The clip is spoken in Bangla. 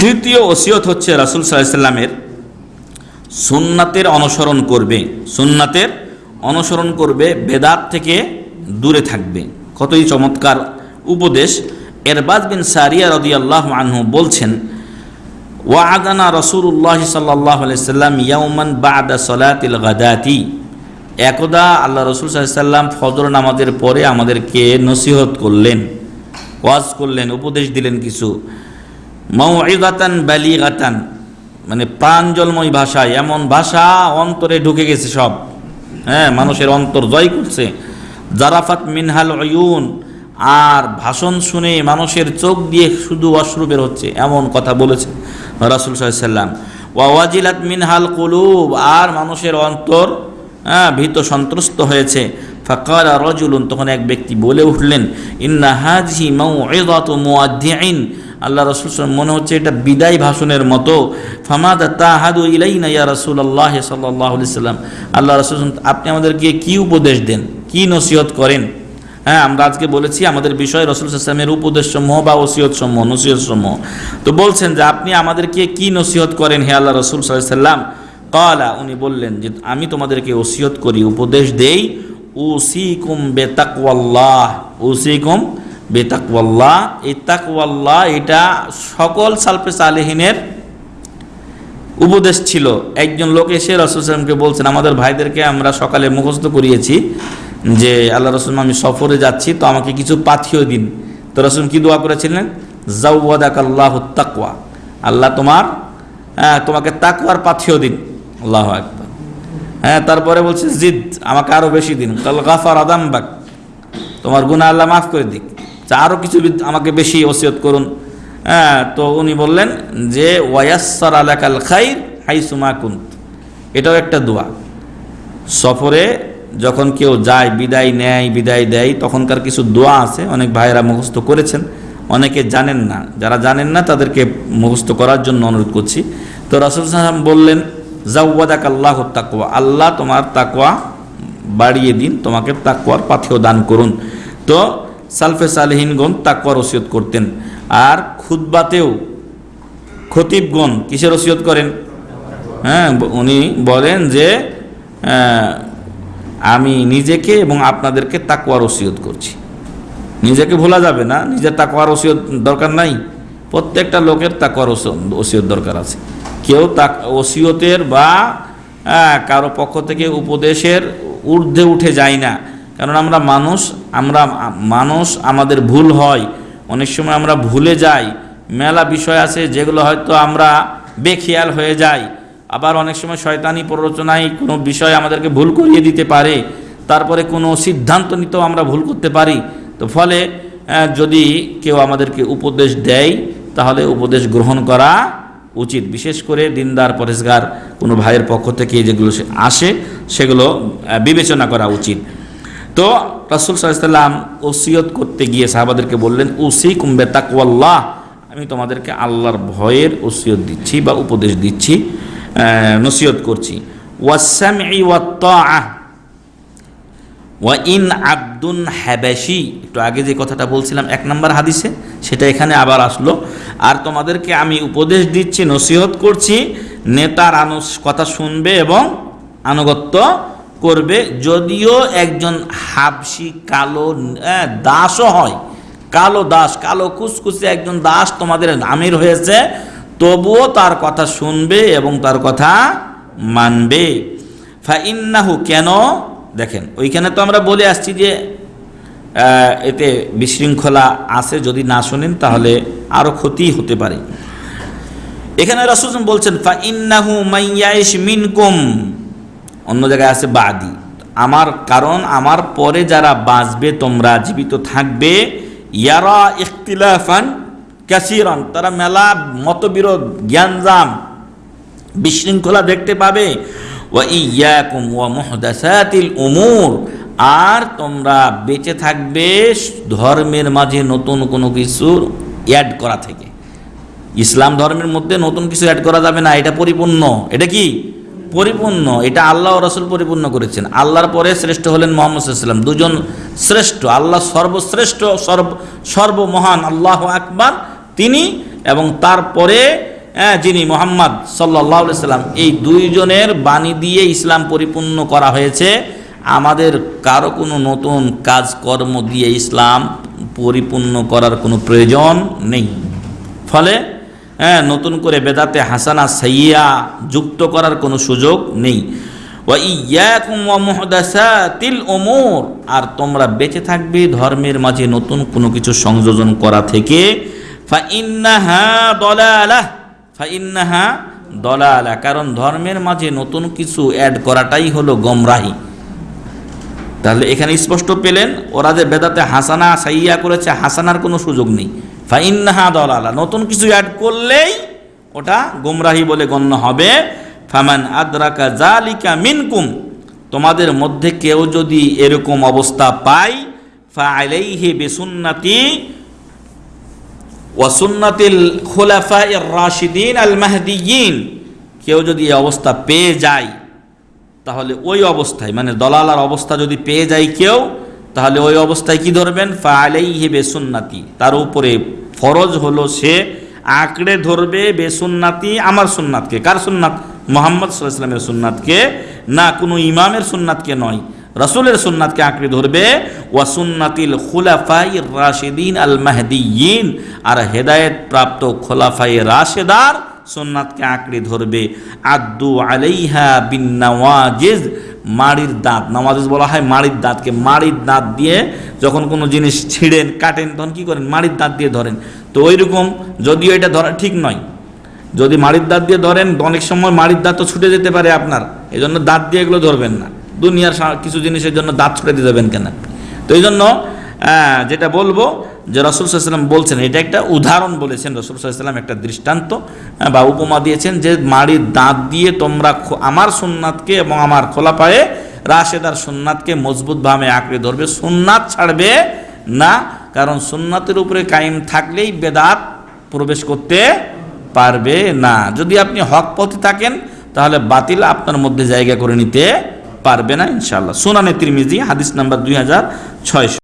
তৃতীয় ওসিয়ত হচ্ছে রাসুল সাল্লামের সুন্নাতের অনুসরণ করবে। সুন্নাতের অনুসরণ করবে, বেদাত থেকে দূরে থাকবে। কতই চমৎকার উপদেশ। এরবাজ বিন সারিয়া রদি আল্লাহ আনহু বলছেন ওয়াদানা রসুল্লাহ সাল্লাহ সাল্লাম ইয়াউমান বাদা সলাতিল গাদাতি। একদা আল্লাহ রসুল সাল্লাম ফজর নামাজের পরে আমাদেরকে নসিহত করলেন, ওয়াজ করলেন, উপদেশ দিলেন কিছু। মৌগাতান বালিগাতান। মানে প্রাঞ্জলময় ভাষায় এমন ভাষা অন্তরে ঢুকে গেছে সব। হ্যাঁ মানুষের অন্তর জয় করছে। জারাফাত মিনহাল অয়ুন আর ভাষণ শুনে মানুষের চোখ দিয়ে শুধু অশ্রু বের হচ্ছে, এমন কথা বলেছে রাসুল সাল্লাম ওয়াজিলাত মিনহাল কুলুব, আর মানুষের অন্তর হ্যাঁ ভীত সন্ত্রস্ত হয়েছে। ফাকার রজুলুন, তখন এক ব্যক্তি বলে উঠলেন, ইন্না হাজি মৌ মুআদ্দিন আল্লাহ রসুল মনে হচ্ছে এটা বিদায় ভাষণের মতো। ফামাদা তাহাদু ইলাইনা ইয়া রসুল আল্লাহ সাল্লাহ সাল্লাম আল্লাহ রসুল আপনি আমাদেরকে কি উপদেশ দেন? কি নসিহত করেন? হ্যাঁ আমরা আজকে বলেছি আমাদের বিষয় রসুল ইসলামের উপদেশ সমূহ বা ওসিয়ত সমূহ নসিহত সমূহ তো বলছেন যে আপনি আমাদেরকে কি নসিহত করেন হে আল্লাহ রসুল সাল্লাম কালা উনি বললেন যে আমি তোমাদেরকে ওসিয়ত করি, উপদেশ দেই, উসিকুম বেতাকওয়াল্লাহ, উসিকুম বেতাকওয়াল্লাহ, এই তাকওয়াল্লাহ এটা সকল সালফে সালেহিনের উপদেশ ছিল। একজন লোক এসে রসুলামকে বলছেন, আমাদের ভাইদেরকে আমরা সকালে মুখস্থ করিয়েছি যে, আল্লাহ রসুল আমি সফরে যাচ্ছি, তো আমাকে কিছু পাথিও দিন। তো রসুল কি দোয়া করেছিলেন? জাউদাক আল্লাহ তাকওয়া, আল্লাহ তোমার হ্যাঁ তোমাকে তাকওয়ার পাথিও দিন। আল্লাহ একবার হ্যাঁ তারপরে বলছে, জিদ, আমাকে আরও বেশি দিন। কাল গাফার আদামবাক তোমার গুণা আল্লাহ মাফ করে দিক। আরও কিছু আমাকে বেশি ওসিয়ত করুন। হ্যাঁ তো উনি বললেন যে ওয়াসর আলাকাল হাই সুমা কুন্ত। এটাও একটা দোয়া। সফরে যখন কেউ যায়, বিদায় নেয়, বিদায় দেয়, তখনকার কিছু দোয়া আছে, অনেক ভাইয়েরা মুখস্থ করেছেন। অনেকে জানেন না। যারা জানেন না, তাদেরকে মুখস্থ করার জন্য অনুরোধ করছি। তো রসুল সাহাম বললেন জাউবাদাক আল্লাহ তাকুয়া আল্লাহ তোমার তাকুয়া বাড়িয়ে দিন, তোমাকে তাকুয়ার পাথেও দান করুন। তো সালফে সালহিনগণ তাকুয়ার ওসিয়ত করতেন। আর খুদ্বাতেও খতিবগণ কিসের ওসিয়ত করেন? হ্যাঁ উনি বলেন যে আমি নিজেকে এবং আপনাদেরকে তাকুয়ার ওসিয়ত করছি। নিজেকে ভোলা যাবে না, নিজের তাকুয়ার ওসিয়ত দরকার নাই। প্রত্যেকটা লোকের তাকুয়ার ওসিয়ত দরকার আছে। কেউ তা ওসিয়তের বা কারও পক্ষ থেকে উপদেশের ঊর্ধ্বে উঠে যায় না। কারণ আমরা মানুষ আমরা মানুষ আমাদের ভুল হয়। অনেক সময় আমরা ভুলে যাই। মেলা বিষয় আছে যেগুলো হয়তো আমরা বেখেয়াল হয়ে যাই। আবার অনেক সময় শয়তানি প্ররোচনায় কোনো বিষয় আমাদেরকে ভুল করিয়ে দিতে পারে। তারপরে কোনো সিদ্ধান্ত নিতেও আমরা ভুল করতে পারি। তো ফলে যদি কেউ আমাদেরকে উপদেশ দেয়, তাহলে উপদেশ গ্রহণ করা উচিত। বিশেষ করে দিনদার, পরেশগার কোনো ভাইয়ের পক্ষ থেকে যেগুলো আসে, সেগুলো বিবেচনা করা উচিত। তো রাসুল সাল্লাম ওসিয়ত করতে গিয়ে সাহাবাদেরকে বললেন উসি কুম্বে তাকওয়াল্লাহ আমি তোমাদেরকে আল্লাহর ভয়ের ওসিয়ত দিচ্ছি বা উপদেশ দিচ্ছি নসিয়ত করছি। ওয়াসাম ওয়া ইন আব্দুন হ্যাবাসি একটু আগে যে কথাটা বলছিলাম, এক নম্বর হাদিসে, সেটা এখানে আবার আসলো। আর তোমাদেরকে আমি উপদেশ দিচ্ছি, নসিহত করছি, নেতার আনুস কথা শুনবে এবং আনুগত্য করবে, যদিও একজন হাবসি কালো দাসও হয়। কালো দাস, কালো কুসকুসে একজন দাস তোমাদের আমির হয়েছে, তবুও তার কথা শুনবে এবং তার কথা মানবে। ফাইন্নাহু কেন? দেখেন, ওইখানে তো আমরা বলে আসছি যে এতে বিশৃঙ্খলা আছে, যদি না শোনেন তাহলে আরও ক্ষতি হতে পারে। এখানে রসুল বলছেন ফা ইন্নাহু মাইয়াইশ মিনকুম। অন্য জায়গায় আছে বাদি। আমার কারণ, আমার পরে যারা বাঁচবে, তোমরা জীবিত থাকবে। ইয়ারা ইখতিলাফান ক্যাসিরন তারা মেলা মতবিরোধ জ্ঞানজাম বিশৃঙ্খলা দেখতে পাবে। ওয়া ইয়াকুম ওয়া মুহদাসাতিল উমুর, আর তোমরা বেঁচে থাকবে ধর্মের মাঝে নতুন কোনো কিছু অ্যাড করা থেকে। ইসলাম ধর্মের মধ্যে নতুন কিছু অ্যাড করা যাবে না, এটা পরিপূর্ণ। এটা কি? পরিপূর্ণ, এটা আল্লাহ রসুল পরিপূর্ণ করেছেন। আল্লাহর পরে শ্রেষ্ঠ হলেন মোহাম্মদ সাল্লাম দুজন শ্রেষ্ঠ, আল্লাহ সর্বশ্রেষ্ঠ, সর্ব, সর্বমহান, আল্লাহ আকবার তিনি এবং তারপরে যিনি মোহাম্মদ সাল্লাহ সাল্লাম এই দুইজনের বাণী দিয়ে ইসলাম পরিপূর্ণ করা হয়েছে। আমাদের কারও কোনো নতুন কাজকর্ম দিয়ে ইসলাম পরিপূর্ণ করার কোনো প্রয়োজন নেই। ফলে হ্যাঁ নতুন করে বেদাতে হাসানা সাইয়া যুক্ত করার কোনো সুযোগ নেই। ওয়া মুহদাসাতিল আর তোমরা বেঁচে থাকবে ধর্মের মাঝে নতুন কোনো কিছু সংযোজন করা থেকে। দলালা কারণ ধর্মের মাঝে নতুন কিছু অ্যাড করাটাই হলো গমরাহি। তাহলে এখানে স্পষ্ট পেলেন, ওরা যে বেদাতে হাসানা সাইয়া করেছে, হাসানার কোনো সুযোগ নেই। ফাইন্নাহা দলালা, নতুন কিছু অ্যাড করলেই ওটা গুমরাহি বলে গণ্য হবে। ফামান আদ্রাকা জালিকা মিনকুম, তোমাদের মধ্যে কেউ যদি এরকম অবস্থা পায় ফা আলাইহি ওয়াসুন্নাতিল খোলাফা রাশিদিন আল কেউ যদি এই অবস্থা পেয়ে যায়, তাহলে ওই অবস্থায় মানে দলালার অবস্থা যদি পেয়ে যায় কেউ তাহলে ওই অবস্থায় কি ধরবেন? ফালেই হে বেসুন্নাতি। তার উপরে ফরজ হলো সে আঁকড়ে ধরবে বেসুন্নাতি আমার সুন্নাতকে। কার সুন্নাত? মোহাম্মদ সাল্লামের সুন্নাতকে। না, কোনো ইমামের সুন্নাতকে নয়। রসুলের সুন্নাতকে আঁকড়ে ধরবে। ওয়াসুন্নাতিল খুলাফাই রাশেদিন আল মাহদিয়িন আর হেদায়েত প্রাপ্ত খোলাফাই রাশেদার সোননাথকে আঁকড়ে ধরবে। আদু আলাইহা বিন নওয়াজিজ মাড়ির দাঁত। নওয়াজিজ বলা হয় মাড়ির দাঁতকে। মাড়ির দাঁত দিয়ে যখন কোনো জিনিস ছিঁড়েন, কাটেন, তখন কী করেন? মাড়ির দাঁত দিয়ে ধরেন। তো ওই রকম যদিও এটা ধরা ঠিক নয়। যদি মাড়ির দাঁত দিয়ে ধরেন অনেক সময় মাড়ির দাঁত তো ছুটে যেতে পারে আপনার। এই জন্য দাঁত দিয়ে এগুলো ধরবেন না। দুনিয়ার কিছু জিনিসের জন্য দাঁত ছুটে দিয়ে দেবেন কেন? তো এই জন্য যেটা বলব যে রসুল সাল্লাম বলছেন, এটা একটা উদাহরণ বলেছেন রসুল সাল্লাম একটা দৃষ্টান্ত বা উপমা দিয়েছেন যে মাড়ির দাঁত দিয়ে তোমরা আমার সুন্নাতকে এবং আমার খোলা পায়ে রাশেদার সুন্নাতকে মজবুতভাবে আঁকড়ে ধরবে। সুন্নাত ছাড়বে না, কারণ সুন্নাতের উপরে কায়েম থাকলেই বেদাত প্রবেশ করতে পারবে না। যদি আপনি হক পথে থাকেন, তাহলে বাতিল আপনার মধ্যে জায়গা করে নিতে পারবে না ইনশাল্লাহ সুনানে তিরমিজি, হাদিস নাম্বার দুই হাজার ছয়শো।